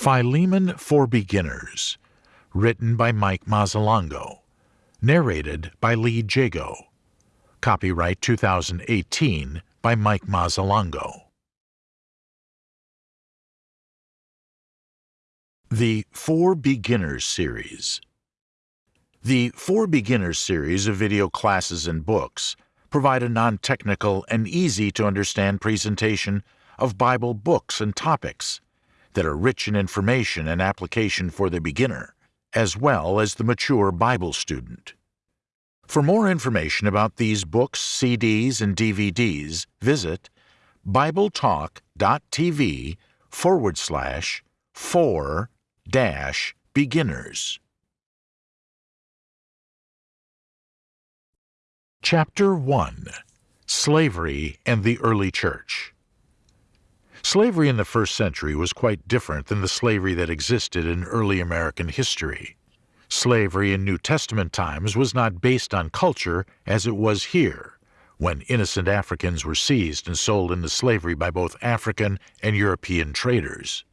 Philemon for Beginners, written by Mike Mazzalongo, narrated by Lee Jago. Copyright 2018 by Mike Mazzalongo. The For Beginners series. The For Beginners series of video classes and books provide a non-technical and easy to understand presentation of Bible books and topics that are rich in information and application for the beginner, as well as the mature Bible student. For more information about these books, CDs, and DVDs, visit BibleTalk.tv forward slash for dash beginners. Chapter 1 Slavery and the Early Church Slavery in the first century was quite different than the slavery that existed in early American history. Slavery in New Testament times was not based on culture as it was here, when innocent Africans were seized and sold into slavery by both African and European traders.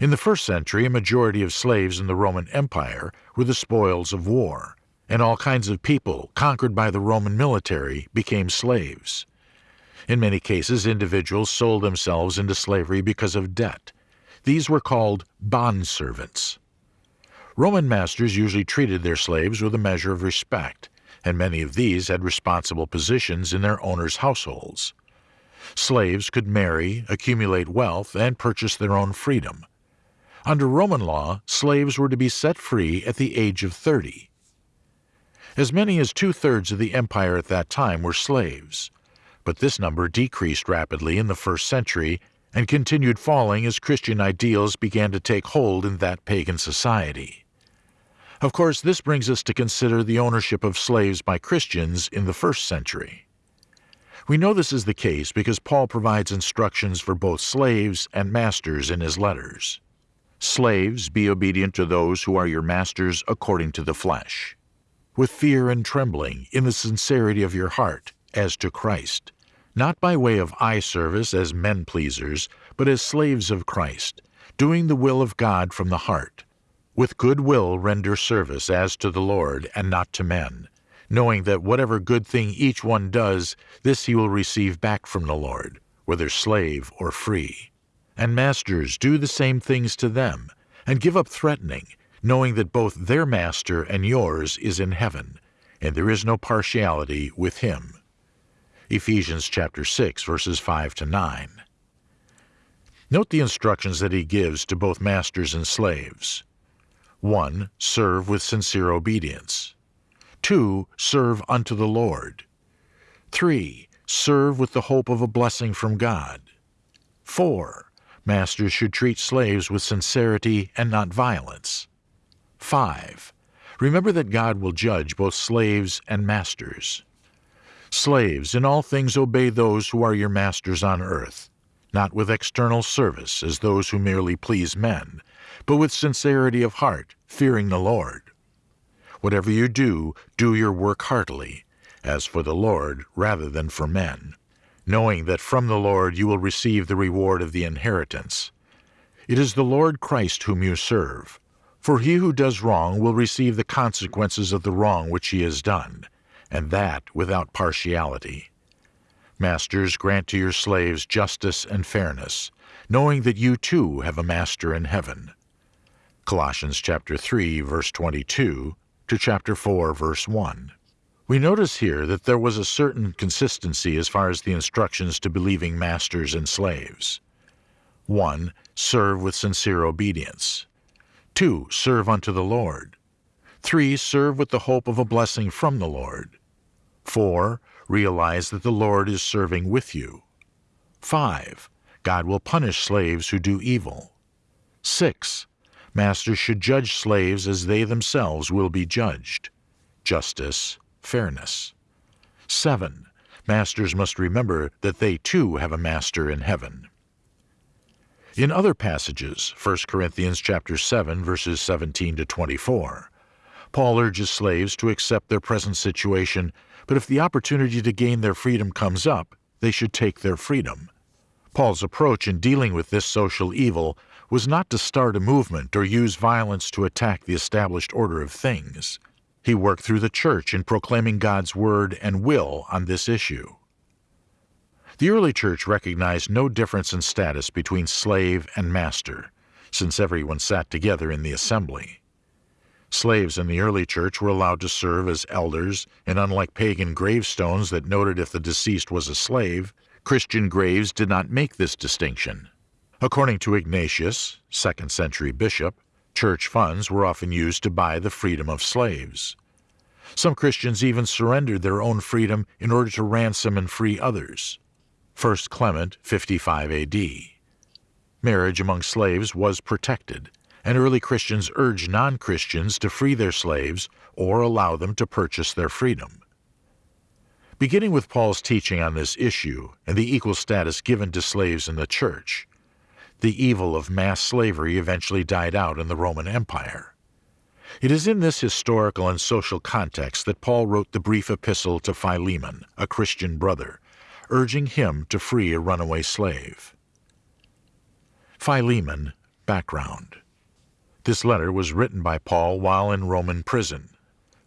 In the first century, a majority of slaves in the Roman Empire were the spoils of war, and all kinds of people conquered by the Roman military became slaves. In many cases, individuals sold themselves into slavery because of debt. These were called bondservants. Roman masters usually treated their slaves with a measure of respect, and many of these had responsible positions in their owners' households. Slaves could marry, accumulate wealth, and purchase their own freedom. Under Roman law, slaves were to be set free at the age of 30. As many as two-thirds of the empire at that time were slaves but this number decreased rapidly in the first century and continued falling as Christian ideals began to take hold in that pagan society. Of course, this brings us to consider the ownership of slaves by Christians in the first century. We know this is the case because Paul provides instructions for both slaves and masters in his letters. Slaves, be obedient to those who are your masters according to the flesh, with fear and trembling, in the sincerity of your heart, as to Christ not by way of eye service as men pleasers, but as slaves of Christ, doing the will of God from the heart. With good will render service as to the Lord and not to men, knowing that whatever good thing each one does, this he will receive back from the Lord, whether slave or free. And masters, do the same things to them, and give up threatening, knowing that both their master and yours is in heaven, and there is no partiality with him. Ephesians chapter 6 verses 5 to 9. Note the instructions that he gives to both masters and slaves. 1. Serve with sincere obedience. 2. Serve unto the Lord. 3. Serve with the hope of a blessing from God. 4. Masters should treat slaves with sincerity and not violence. 5. Remember that God will judge both slaves and masters. Slaves, in all things obey those who are your masters on earth, not with external service as those who merely please men, but with sincerity of heart, fearing the Lord. Whatever you do, do your work heartily, as for the Lord rather than for men, knowing that from the Lord you will receive the reward of the inheritance. It is the Lord Christ whom you serve. For he who does wrong will receive the consequences of the wrong which he has done and that without partiality. Masters, grant to your slaves justice and fairness, knowing that you too have a master in heaven. Colossians chapter 3 verse 22 to chapter 4 verse 1. We notice here that there was a certain consistency as far as the instructions to believing masters and slaves. 1. Serve with sincere obedience. 2. Serve unto the Lord. 3. Serve with the hope of a blessing from the Lord. 4. Realize that the Lord is serving with you. 5. God will punish slaves who do evil. 6. Masters should judge slaves as they themselves will be judged. Justice, fairness. 7. Masters must remember that they too have a master in heaven. In other passages, 1 Corinthians chapter 7 verses 17 to 24, Paul urges slaves to accept their present situation but if the opportunity to gain their freedom comes up, they should take their freedom. Paul's approach in dealing with this social evil was not to start a movement or use violence to attack the established order of things. He worked through the church in proclaiming God's word and will on this issue. The early church recognized no difference in status between slave and master, since everyone sat together in the assembly. Slaves in the early church were allowed to serve as elders, and unlike pagan gravestones that noted if the deceased was a slave, Christian graves did not make this distinction. According to Ignatius, 2nd century bishop, church funds were often used to buy the freedom of slaves. Some Christians even surrendered their own freedom in order to ransom and free others. 1 Clement 55 AD. Marriage among slaves was protected, and early Christians urged non Christians to free their slaves or allow them to purchase their freedom. Beginning with Paul's teaching on this issue and the equal status given to slaves in the church, the evil of mass slavery eventually died out in the Roman Empire. It is in this historical and social context that Paul wrote the brief epistle to Philemon, a Christian brother, urging him to free a runaway slave. Philemon, background. This letter was written by Paul while in Roman prison,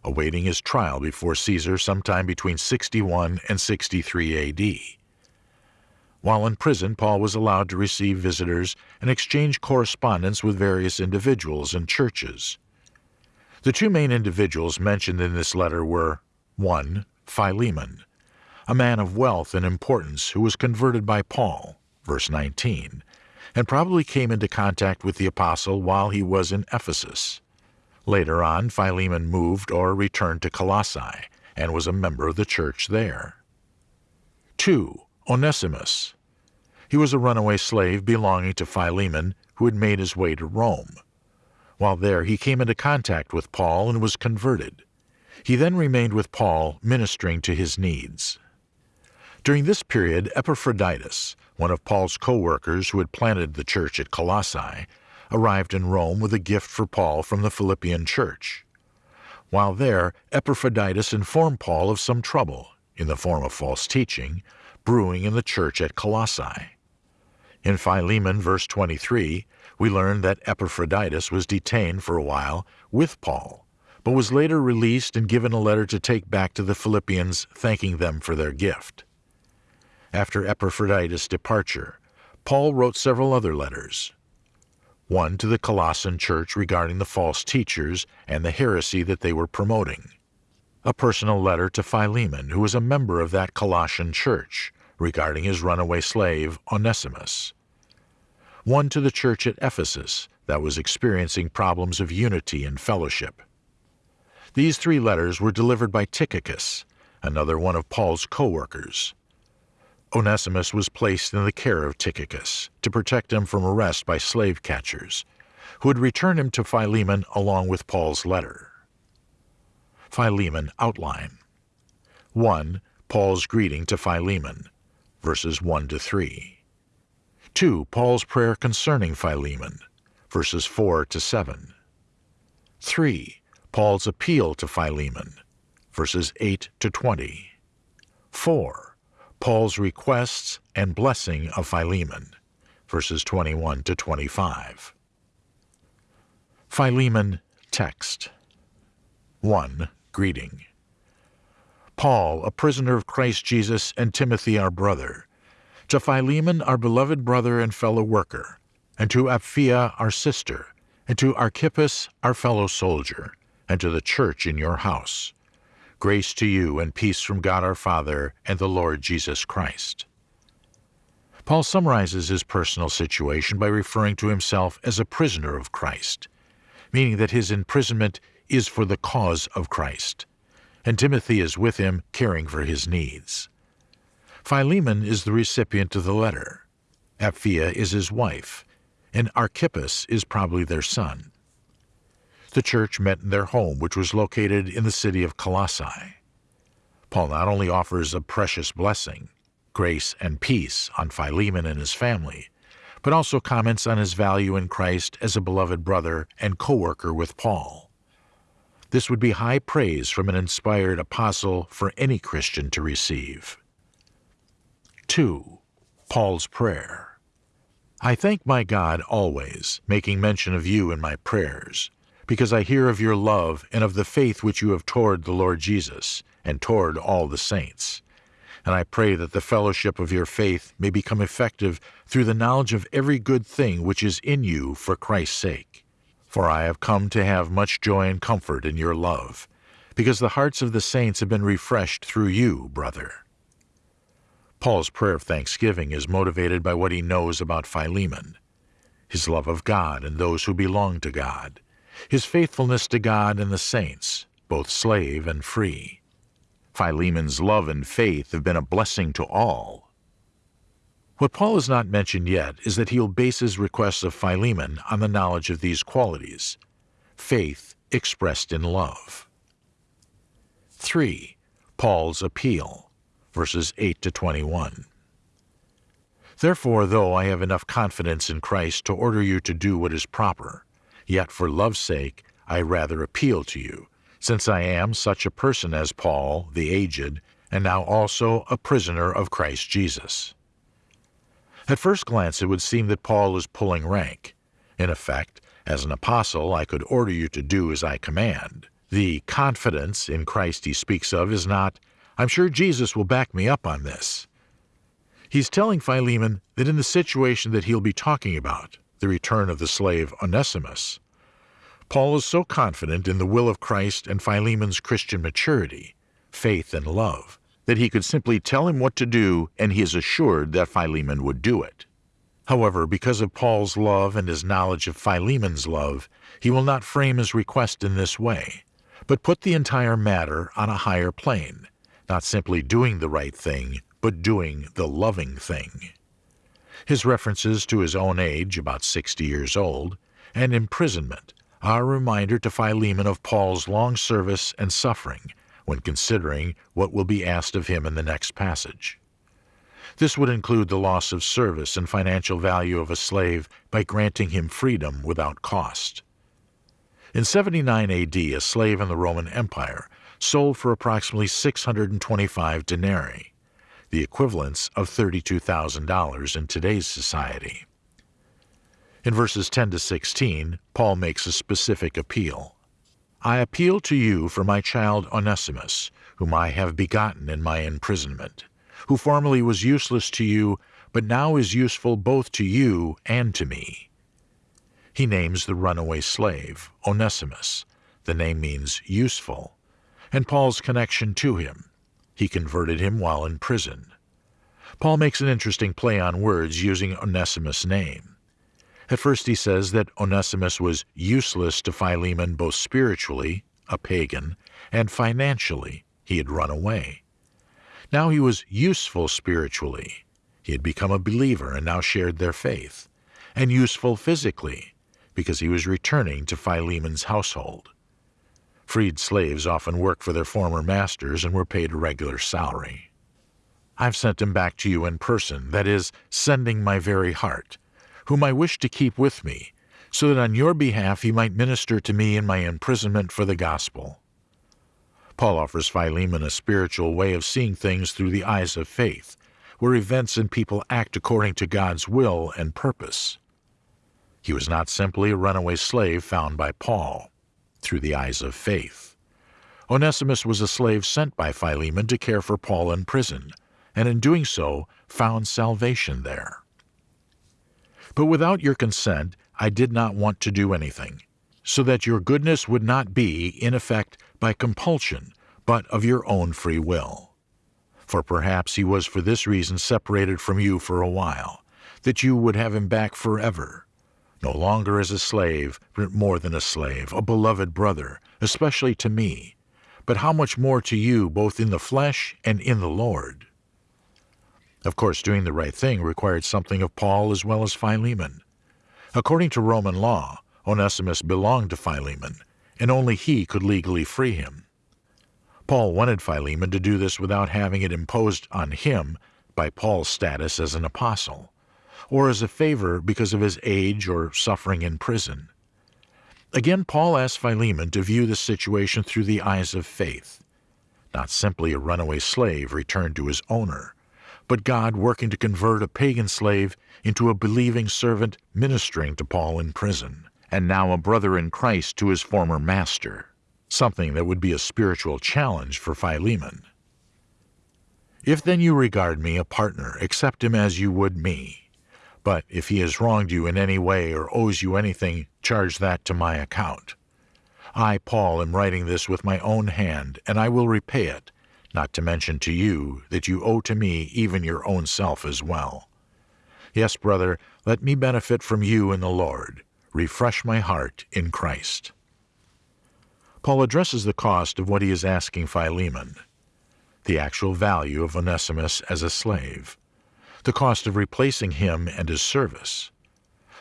awaiting his trial before Caesar sometime between 61 and 63 AD. While in prison, Paul was allowed to receive visitors and exchange correspondence with various individuals and churches. The two main individuals mentioned in this letter were 1. Philemon, a man of wealth and importance who was converted by Paul, verse 19, and probably came into contact with the apostle while he was in Ephesus. Later on, Philemon moved or returned to Colossae and was a member of the church there. 2. Onesimus. He was a runaway slave belonging to Philemon who had made his way to Rome. While there, he came into contact with Paul and was converted. He then remained with Paul, ministering to his needs. During this period, Epaphroditus, one of Paul's co workers who had planted the church at Colossae, arrived in Rome with a gift for Paul from the Philippian church. While there, Epaphroditus informed Paul of some trouble, in the form of false teaching, brewing in the church at Colossae. In Philemon, verse 23, we learn that Epaphroditus was detained for a while with Paul, but was later released and given a letter to take back to the Philippians thanking them for their gift. After Epaphroditus' departure, Paul wrote several other letters. One to the Colossian church regarding the false teachers and the heresy that they were promoting a personal letter to Philemon, who was a member of that Colossian church, regarding his runaway slave, Onesimus. One to the church at Ephesus that was experiencing problems of unity and fellowship. These three letters were delivered by Tychicus, another one of Paul's co workers. Onesimus was placed in the care of Tychicus to protect him from arrest by slave catchers, who would return him to Philemon along with Paul's letter. Philemon outline. 1. Paul's greeting to Philemon, verses 1 to 3. 2. Paul's prayer concerning Philemon, verses 4 to 7. 3. Paul's appeal to Philemon, verses 8 to 20. 4. Paul's requests and blessing of Philemon, verses 21 to 25. Philemon text 1 greeting. Paul, a prisoner of Christ Jesus, and Timothy, our brother, to Philemon, our beloved brother and fellow worker, and to Apphia, our sister, and to Archippus, our fellow soldier, and to the church in your house. Grace to you and peace from God our Father and the Lord Jesus Christ. Paul summarizes his personal situation by referring to himself as a prisoner of Christ, meaning that his imprisonment is for the cause of Christ, and Timothy is with him caring for his needs. Philemon is the recipient of the letter. Apphia is his wife, and Archippus is probably their son. The church met in their home, which was located in the city of Colossae. Paul not only offers a precious blessing, grace and peace on Philemon and his family, but also comments on his value in Christ as a beloved brother and co worker with Paul. This would be high praise from an inspired apostle for any Christian to receive. 2. Paul's Prayer I thank my God always, making mention of you in my prayers, because I hear of your love and of the faith which you have toward the Lord Jesus, and toward all the saints. And I pray that the fellowship of your faith may become effective through the knowledge of every good thing which is in you for Christ's sake. For I have come to have much joy and comfort in your love, because the hearts of the saints have been refreshed through you, brother. Paul's prayer of thanksgiving is motivated by what he knows about Philemon his love of God and those who belong to God, his faithfulness to God and the saints, both slave and free. Philemon's love and faith have been a blessing to all. What Paul has not mentioned yet is that he'll base his requests of Philemon on the knowledge of these qualities faith expressed in love. 3. Paul's appeal, verses 8 to 21. Therefore, though I have enough confidence in Christ to order you to do what is proper, yet for love's sake I rather appeal to you since I am such a person as Paul, the aged, and now also a prisoner of Christ Jesus. At first glance, it would seem that Paul is pulling rank. In effect, as an apostle, I could order you to do as I command. The confidence in Christ he speaks of is not, I'm sure Jesus will back me up on this. He's telling Philemon that in the situation that he'll be talking about, the return of the slave Onesimus, Paul is so confident in the will of Christ and Philemon's Christian maturity, faith, and love that he could simply tell him what to do and he is assured that Philemon would do it. However, because of Paul's love and his knowledge of Philemon's love, he will not frame his request in this way, but put the entire matter on a higher plane, not simply doing the right thing, but doing the loving thing. His references to his own age, about 60 years old, and imprisonment are a reminder to Philemon of Paul's long service and suffering when considering what will be asked of him in the next passage. This would include the loss of service and financial value of a slave by granting him freedom without cost. In 79 AD, a slave in the Roman Empire sold for approximately 625 denarii, the equivalents of $32,000 in today's society. In verses 10 to 16, Paul makes a specific appeal. I appeal to you for my child Onesimus, whom I have begotten in my imprisonment, who formerly was useless to you, but now is useful both to you and to me. He names the runaway slave, Onesimus. The name means useful, and Paul's connection to him. He converted him while in prison. Paul makes an interesting play on words using Onesimus' name. At first he says that Onesimus was useless to Philemon both spiritually, a pagan, and financially, he had run away. Now he was useful spiritually. He had become a believer and now shared their faith, and useful physically, because he was returning to Philemon's household. Freed slaves often worked for their former masters and were paid a regular salary. I've sent him back to you in person, that is, sending my very heart, whom I wish to keep with me, so that on your behalf he might minister to me in my imprisonment for the gospel. Paul offers Philemon a spiritual way of seeing things through the eyes of faith, where events and people act according to God's will and purpose. He was not simply a runaway slave found by Paul, through the eyes of faith. Onesimus was a slave sent by Philemon to care for Paul in prison, and in doing so found salvation there. But without your consent I did not want to do anything, so that your goodness would not be, in effect, by compulsion, but of your own free will. For perhaps he was for this reason separated from you for a while, that you would have him back forever, no longer as a slave, but more than a slave, a beloved brother, especially to me, but how much more to you both in the flesh and in the Lord. Of course, doing the right thing required something of Paul as well as Philemon. According to Roman law, Onesimus belonged to Philemon, and only he could legally free him. Paul wanted Philemon to do this without having it imposed on him by Paul's status as an apostle, or as a favor because of his age or suffering in prison. Again, Paul asked Philemon to view the situation through the eyes of faith, not simply a runaway slave returned to his owner, but God working to convert a pagan slave into a believing servant ministering to Paul in prison, and now a brother in Christ to his former master, something that would be a spiritual challenge for Philemon. If then you regard me a partner, accept him as you would me. But if he has wronged you in any way or owes you anything, charge that to my account. I, Paul, am writing this with my own hand, and I will repay it, not to mention to you that you owe to me even your own self as well. Yes, brother, let me benefit from you in the Lord. Refresh my heart in Christ. Paul addresses the cost of what he is asking Philemon the actual value of Onesimus as a slave, the cost of replacing him and his service,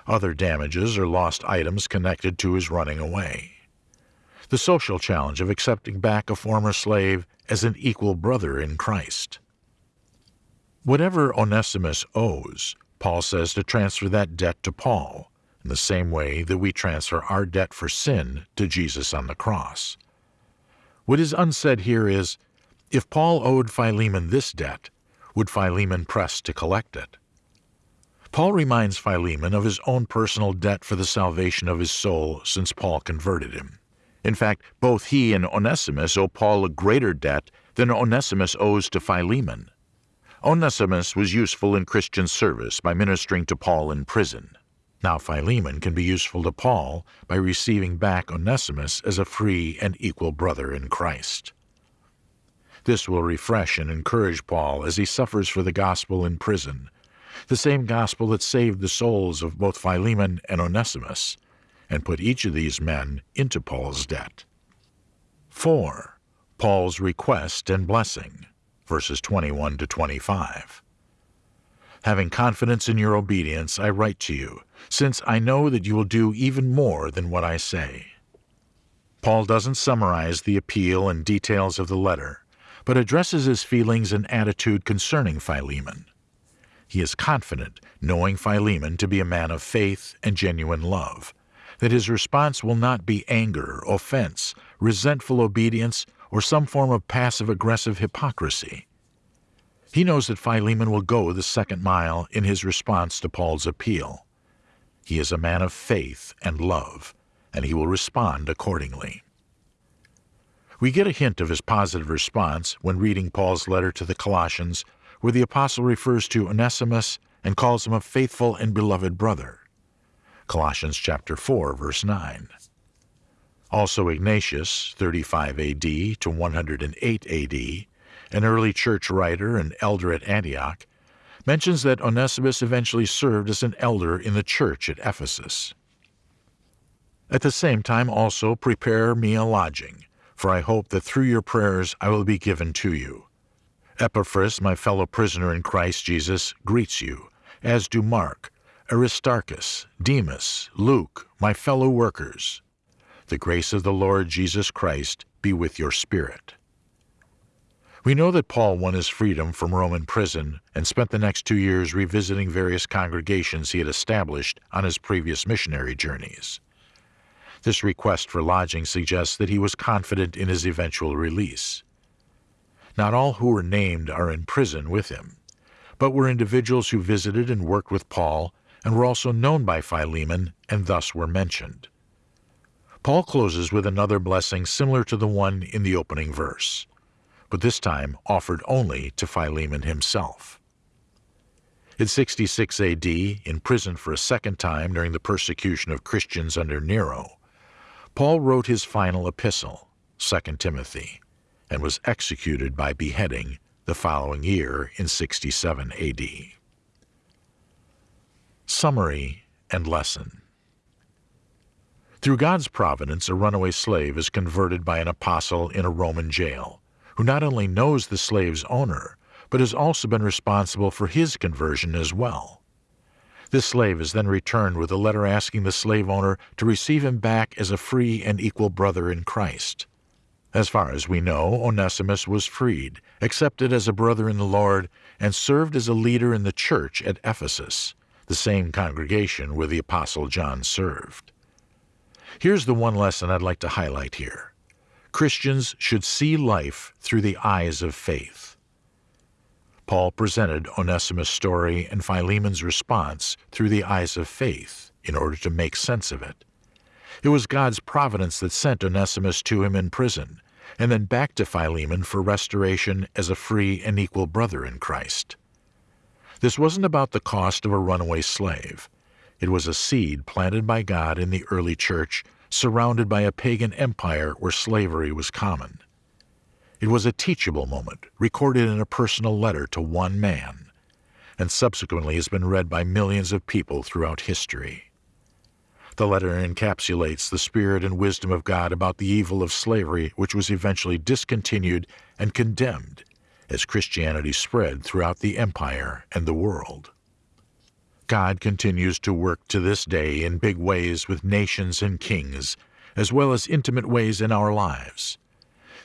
other damages or lost items connected to his running away, the social challenge of accepting back a former slave as an equal brother in Christ. Whatever Onesimus owes, Paul says to transfer that debt to Paul, in the same way that we transfer our debt for sin to Jesus on the cross. What is unsaid here is if Paul owed Philemon this debt, would Philemon press to collect it? Paul reminds Philemon of his own personal debt for the salvation of his soul since Paul converted him. In fact, both he and Onesimus owe Paul a greater debt than Onesimus owes to Philemon. Onesimus was useful in Christian service by ministering to Paul in prison. Now Philemon can be useful to Paul by receiving back Onesimus as a free and equal brother in Christ. This will refresh and encourage Paul as he suffers for the gospel in prison, the same gospel that saved the souls of both Philemon and Onesimus, and put each of these men into Paul's debt. 4. Paul's request and blessing, verses 21 to 25. Having confidence in your obedience, I write to you, since I know that you will do even more than what I say. Paul doesn't summarize the appeal and details of the letter, but addresses his feelings and attitude concerning Philemon. He is confident, knowing Philemon to be a man of faith and genuine love, that his response will not be anger, offense, resentful obedience, or some form of passive aggressive hypocrisy. He knows that Philemon will go the second mile in his response to Paul's appeal. He is a man of faith and love, and he will respond accordingly. We get a hint of his positive response when reading Paul's letter to the Colossians, where the apostle refers to Onesimus and calls him a faithful and beloved brother. Colossians chapter 4 verse 9. Also Ignatius, 35 AD to 108 AD, an early church writer and elder at Antioch, mentions that Onesimus eventually served as an elder in the church at Ephesus. At the same time also prepare me a lodging, for I hope that through your prayers I will be given to you. Epaphras, my fellow prisoner in Christ Jesus, greets you, as do Mark, Aristarchus, Demas, Luke, my fellow workers. The grace of the Lord Jesus Christ be with your spirit. We know that Paul won his freedom from Roman prison and spent the next two years revisiting various congregations he had established on his previous missionary journeys. This request for lodging suggests that he was confident in his eventual release. Not all who were named are in prison with him, but were individuals who visited and worked with Paul and were also known by Philemon and thus were mentioned. Paul closes with another blessing similar to the one in the opening verse, but this time offered only to Philemon himself. In 66 AD, in prison for a second time during the persecution of Christians under Nero, Paul wrote his final epistle, 2 Timothy, and was executed by beheading the following year in 67 AD. Summary and Lesson Through God's providence, a runaway slave is converted by an apostle in a Roman jail, who not only knows the slave's owner, but has also been responsible for his conversion as well. This slave is then returned with a letter asking the slave owner to receive him back as a free and equal brother in Christ. As far as we know, Onesimus was freed, accepted as a brother in the Lord, and served as a leader in the church at Ephesus, the same congregation where the Apostle John served. Here's the one lesson I'd like to highlight here Christians should see life through the eyes of faith. Paul presented Onesimus' story and Philemon's response through the eyes of faith in order to make sense of it. It was God's providence that sent Onesimus to him in prison, and then back to Philemon for restoration as a free and equal brother in Christ. This wasn't about the cost of a runaway slave. It was a seed planted by God in the early church, surrounded by a pagan empire where slavery was common. It was a teachable moment, recorded in a personal letter to one man, and subsequently has been read by millions of people throughout history. The letter encapsulates the spirit and wisdom of God about the evil of slavery, which was eventually discontinued and condemned as Christianity spread throughout the empire and the world. God continues to work to this day in big ways with nations and kings, as well as intimate ways in our lives.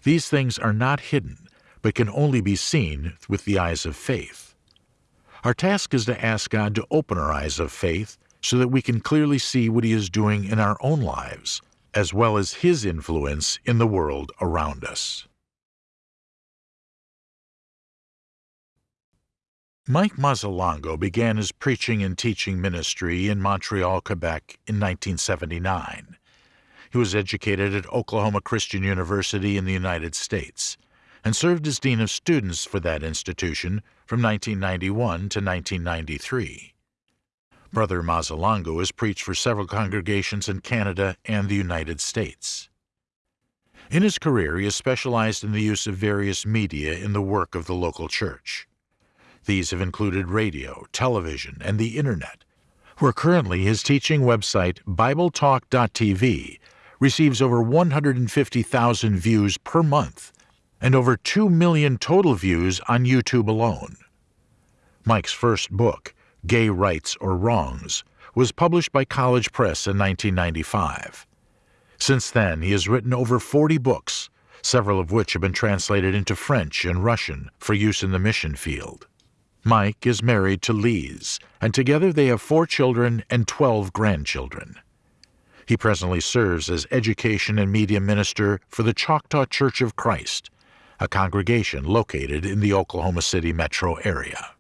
These things are not hidden, but can only be seen with the eyes of faith. Our task is to ask God to open our eyes of faith so that we can clearly see what He is doing in our own lives, as well as His influence in the world around us. Mike Mazzalongo began his preaching and teaching ministry in Montreal, Quebec in 1979. He was educated at Oklahoma Christian University in the United States and served as Dean of Students for that institution from 1991 to 1993. Brother Mazzalongo has preached for several congregations in Canada and the United States. In his career, he has specialized in the use of various media in the work of the local church. These have included radio, television, and the Internet, where currently his teaching website, BibleTalk.tv, receives over 150,000 views per month and over 2 million total views on YouTube alone. Mike's first book, Gay Rights or Wrongs, was published by College Press in 1995. Since then, he has written over 40 books, several of which have been translated into French and Russian for use in the mission field. Mike is married to Lise, and together they have four children and 12 grandchildren. He presently serves as education and media minister for the Choctaw Church of Christ, a congregation located in the Oklahoma City metro area.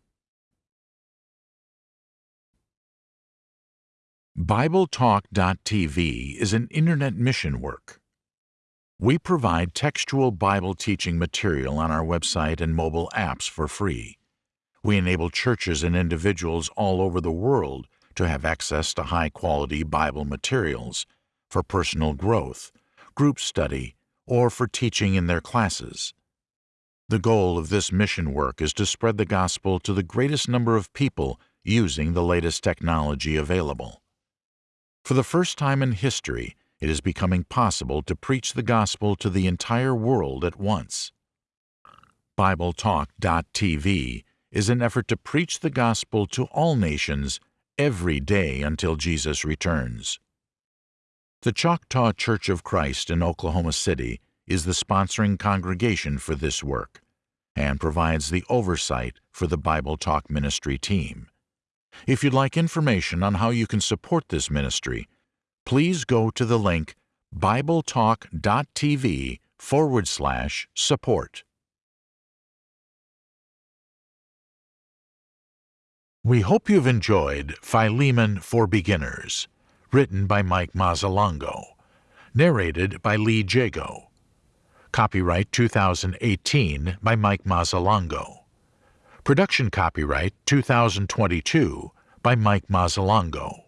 BibleTalk.tv is an internet mission work. We provide textual Bible teaching material on our website and mobile apps for free. We enable churches and individuals all over the world to have access to high quality Bible materials for personal growth, group study, or for teaching in their classes. The goal of this mission work is to spread the gospel to the greatest number of people using the latest technology available. For the first time in history, it is becoming possible to preach the gospel to the entire world at once. BibleTalk.tv is an effort to preach the gospel to all nations every day until Jesus returns. The Choctaw Church of Christ in Oklahoma City is the sponsoring congregation for this work and provides the oversight for the Bible Talk Ministry team. If you'd like information on how you can support this ministry, please go to the link bibletalk.tv forward slash support. We hope you've enjoyed Philemon for Beginners, written by Mike Mazzalongo, narrated by Lee Jago. Copyright 2018 by Mike Mazzalongo. Production copyright 2022 by Mike Mazzalongo.